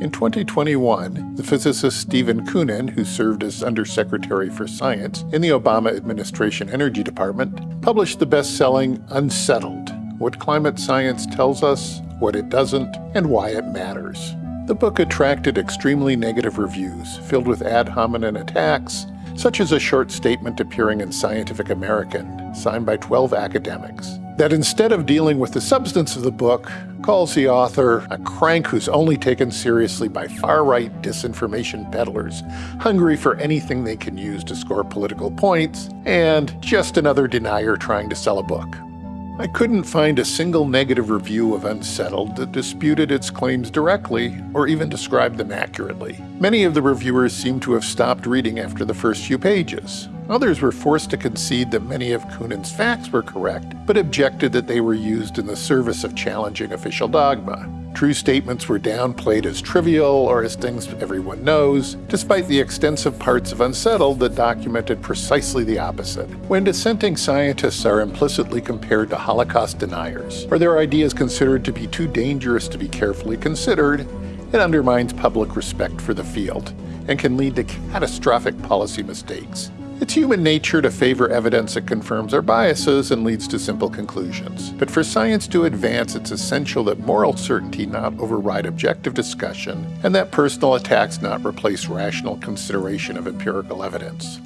In 2021, the physicist Stephen Koonin, who served as Undersecretary for Science in the Obama administration Energy Department, published the best-selling Unsettled, What Climate Science Tells Us, What It Doesn't, and Why It Matters. The book attracted extremely negative reviews, filled with ad hominem attacks, such as a short statement appearing in Scientific American, signed by 12 academics, that instead of dealing with the substance of the book, calls the author a crank who's only taken seriously by far-right disinformation peddlers, hungry for anything they can use to score political points, and just another denier trying to sell a book. I couldn't find a single negative review of Unsettled that disputed its claims directly or even described them accurately. Many of the reviewers seem to have stopped reading after the first few pages. Others were forced to concede that many of Koonin's facts were correct, but objected that they were used in the service of challenging official dogma. True statements were downplayed as trivial or as things everyone knows, despite the extensive parts of Unsettled that documented precisely the opposite. When dissenting scientists are implicitly compared to Holocaust deniers, or their ideas considered to be too dangerous to be carefully considered, it undermines public respect for the field and can lead to catastrophic policy mistakes. It's human nature to favor evidence that confirms our biases and leads to simple conclusions. But for science to advance, it's essential that moral certainty not override objective discussion, and that personal attacks not replace rational consideration of empirical evidence.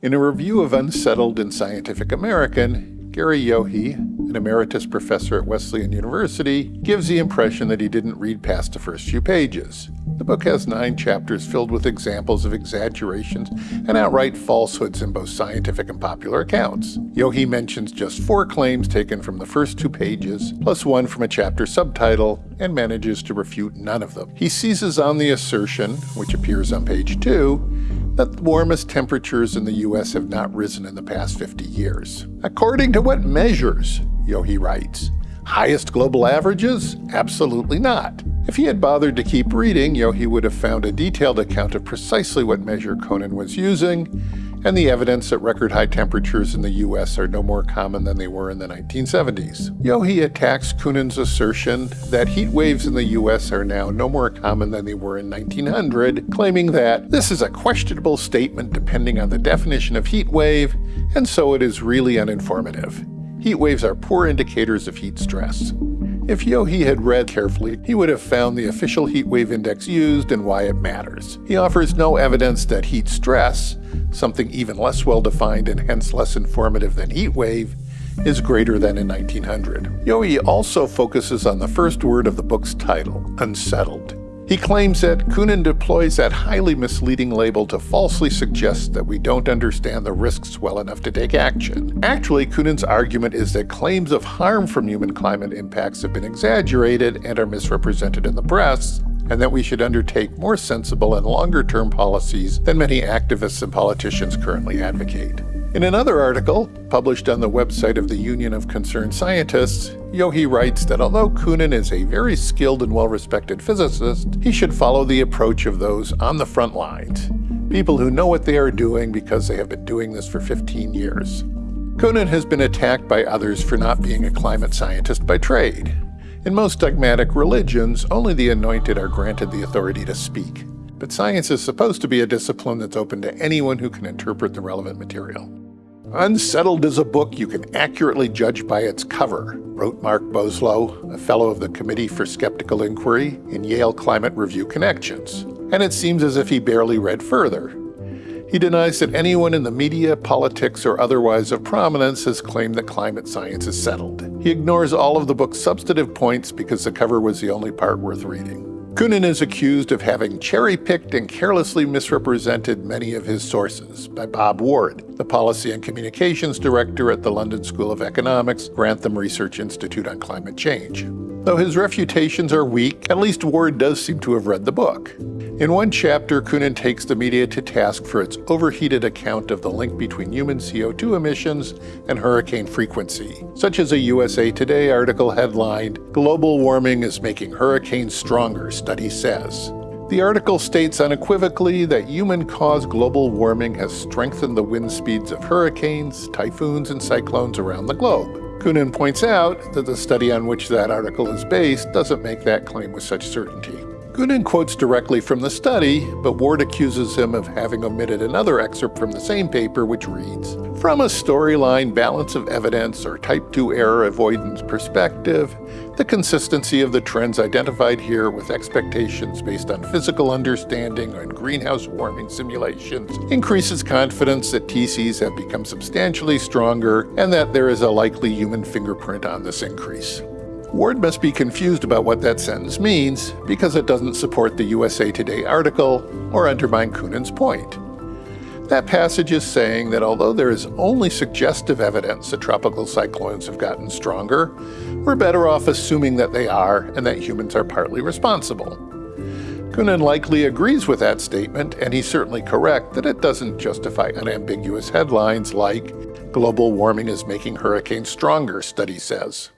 In a review of Unsettled in Scientific American, Gary Yohe, an emeritus professor at Wesleyan University, gives the impression that he didn't read past the first few pages. The book has nine chapters filled with examples of exaggerations and outright falsehoods in both scientific and popular accounts. Yohe mentions just four claims taken from the first two pages, plus one from a chapter subtitle, and manages to refute none of them. He seizes on the assertion, which appears on page two, that the warmest temperatures in the US have not risen in the past 50 years. According to what measures? Yohe writes. Highest global averages? Absolutely not. If he had bothered to keep reading, Yohe would have found a detailed account of precisely what measure Koonin was using, and the evidence that record high temperatures in the US are no more common than they were in the 1970s. Yohe attacks Koonin's assertion that heat waves in the US are now no more common than they were in 1900, claiming that this is a questionable statement depending on the definition of heat wave, and so it is really uninformative. Heat waves are poor indicators of heat stress. If Yohe had read carefully, he would have found the official heat wave index used and why it matters. He offers no evidence that heat stress, something even less well defined and hence less informative than heat wave, is greater than in 1900. Yohe also focuses on the first word of the book's title, unsettled. He claims that Koonin deploys that highly misleading label to falsely suggest that we don't understand the risks well enough to take action. Actually, Koonin's argument is that claims of harm from human climate impacts have been exaggerated and are misrepresented in the press, and that we should undertake more sensible and longer-term policies than many activists and politicians currently advocate. In another article, published on the website of the Union of Concerned Scientists, Yohe writes that although Koonin is a very skilled and well-respected physicist, he should follow the approach of those on the front lines, people who know what they are doing because they have been doing this for 15 years. Koonin has been attacked by others for not being a climate scientist by trade. In most dogmatic religions, only the anointed are granted the authority to speak. But science is supposed to be a discipline that's open to anyone who can interpret the relevant material. Unsettled is a book you can accurately judge by its cover, wrote Mark Boslough, a fellow of the Committee for Skeptical Inquiry in Yale Climate Review Connections. And it seems as if he barely read further. He denies that anyone in the media, politics, or otherwise of prominence has claimed that climate science is settled. He ignores all of the book's substantive points because the cover was the only part worth reading. Koonin is accused of having cherry-picked and carelessly misrepresented many of his sources by Bob Ward, the Policy and Communications Director at the London School of Economics Grantham Research Institute on Climate Change. Though his refutations are weak, at least Ward does seem to have read the book. In one chapter, Koonin takes the media to task for its overheated account of the link between human CO2 emissions and hurricane frequency, such as a USA Today article headlined, Global Warming is Making Hurricanes Stronger, Study Says. The article states unequivocally that human-caused global warming has strengthened the wind speeds of hurricanes, typhoons, and cyclones around the globe. Koonin points out that the study on which that article is based doesn't make that claim with such certainty. Koonin quotes directly from the study, but Ward accuses him of having omitted another excerpt from the same paper, which reads From a storyline balance of evidence or type 2 error avoidance perspective, the consistency of the trends identified here with expectations based on physical understanding and greenhouse warming simulations increases confidence that TCs have become substantially stronger and that there is a likely human fingerprint on this increase. Ward must be confused about what that sentence means because it doesn't support the USA Today article or undermine Koonin's point. That passage is saying that although there is only suggestive evidence that tropical cyclones have gotten stronger, we're better off assuming that they are and that humans are partly responsible. Koonin likely agrees with that statement, and he's certainly correct that it doesn't justify unambiguous headlines like, Global warming is making hurricanes stronger, study says.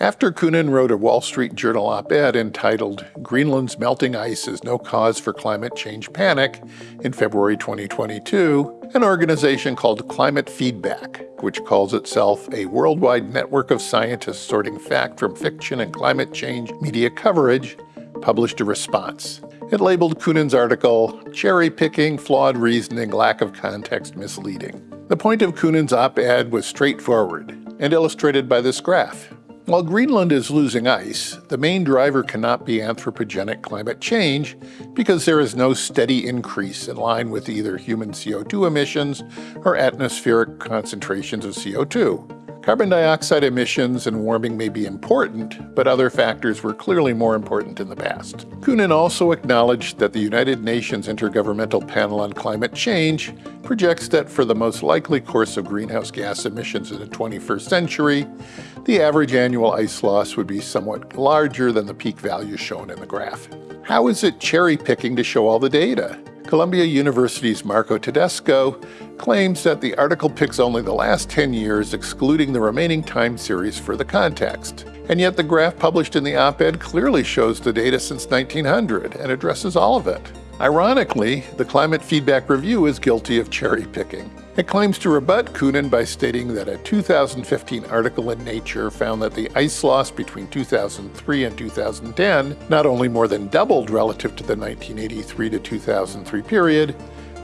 After Koonin wrote a Wall Street Journal op ed entitled Greenland's Melting Ice is No Cause for Climate Change Panic in February 2022, an organization called Climate Feedback, which calls itself a worldwide network of scientists sorting fact from fiction and climate change media coverage, published a response. It labeled Koonin's article cherry picking, flawed reasoning, lack of context, misleading. The point of Koonin's op ed was straightforward and illustrated by this graph. While Greenland is losing ice, the main driver cannot be anthropogenic climate change because there is no steady increase in line with either human CO2 emissions or atmospheric concentrations of CO2. Carbon dioxide emissions and warming may be important, but other factors were clearly more important in the past. Koonin also acknowledged that the United Nations Intergovernmental Panel on Climate Change projects that for the most likely course of greenhouse gas emissions in the 21st century, the average annual ice loss would be somewhat larger than the peak values shown in the graph. How is it cherry picking to show all the data? Columbia University's Marco Tedesco claims that the article picks only the last 10 years, excluding the remaining time series for the context. And yet the graph published in the op-ed clearly shows the data since 1900 and addresses all of it. Ironically, the Climate Feedback Review is guilty of cherry picking. It claims to rebut Koonin by stating that a 2015 article in Nature found that the ice loss between 2003 and 2010 not only more than doubled relative to the 1983 to 2003 period,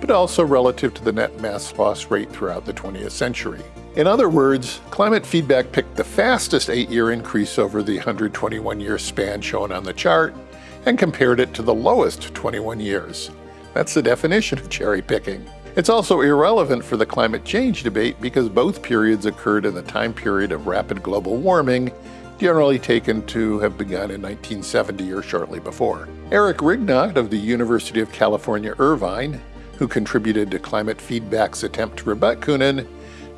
but also relative to the net mass loss rate throughout the 20th century. In other words, climate feedback picked the fastest eight year increase over the 121 year span shown on the chart and compared it to the lowest 21 years. That's the definition of cherry picking. It's also irrelevant for the climate change debate because both periods occurred in the time period of rapid global warming, generally taken to have begun in 1970 or shortly before. Eric Rignot of the University of California, Irvine, who contributed to Climate Feedback's attempt to rebut Koonin,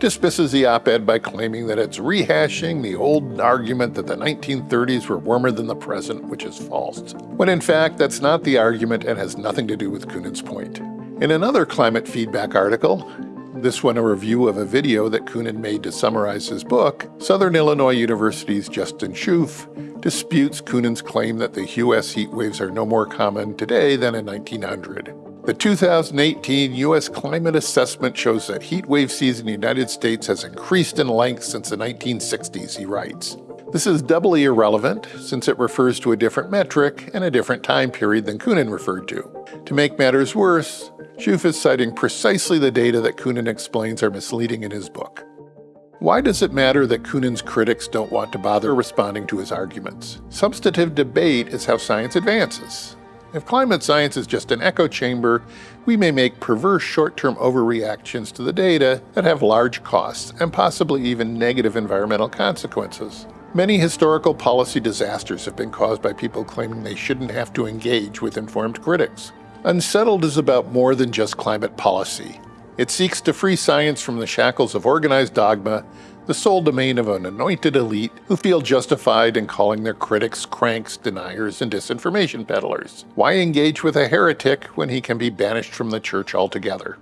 dismisses the op ed by claiming that it's rehashing the old argument that the 1930s were warmer than the present, which is false. When in fact, that's not the argument and has nothing to do with Koonin's point. In another climate feedback article, this one a review of a video that Koonin made to summarize his book, Southern Illinois University's Justin Schoof disputes Koonin's claim that the U.S. heat waves are no more common today than in 1900. The 2018 U.S. Climate Assessment shows that heat wave season in the United States has increased in length since the 1960s, he writes. This is doubly irrelevant since it refers to a different metric and a different time period than Koonin referred to. To make matters worse, Schoof is citing precisely the data that Koonin explains are misleading in his book. Why does it matter that Koonin's critics don't want to bother responding to his arguments? Substantive debate is how science advances. If climate science is just an echo chamber, we may make perverse short-term overreactions to the data that have large costs and possibly even negative environmental consequences. Many historical policy disasters have been caused by people claiming they shouldn't have to engage with informed critics. Unsettled is about more than just climate policy. It seeks to free science from the shackles of organized dogma, the sole domain of an anointed elite who feel justified in calling their critics cranks, deniers, and disinformation peddlers. Why engage with a heretic when he can be banished from the church altogether?